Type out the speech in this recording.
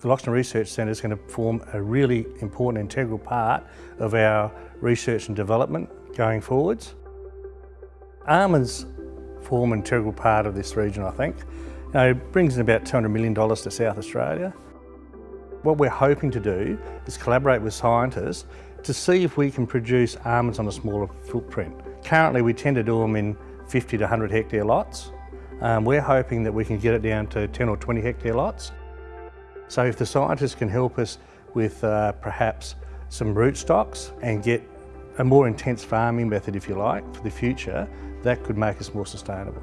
The Loxton Research Centre is going to form a really important integral part of our research and development going forwards. Almonds form an integral part of this region, I think. You know, it brings in about $200 million to South Australia. What we're hoping to do is collaborate with scientists to see if we can produce almonds on a smaller footprint. Currently we tend to do them in 50 to 100 hectare lots. Um, we're hoping that we can get it down to 10 or 20 hectare lots. So if the scientists can help us with uh, perhaps some rootstocks and get a more intense farming method, if you like, for the future, that could make us more sustainable.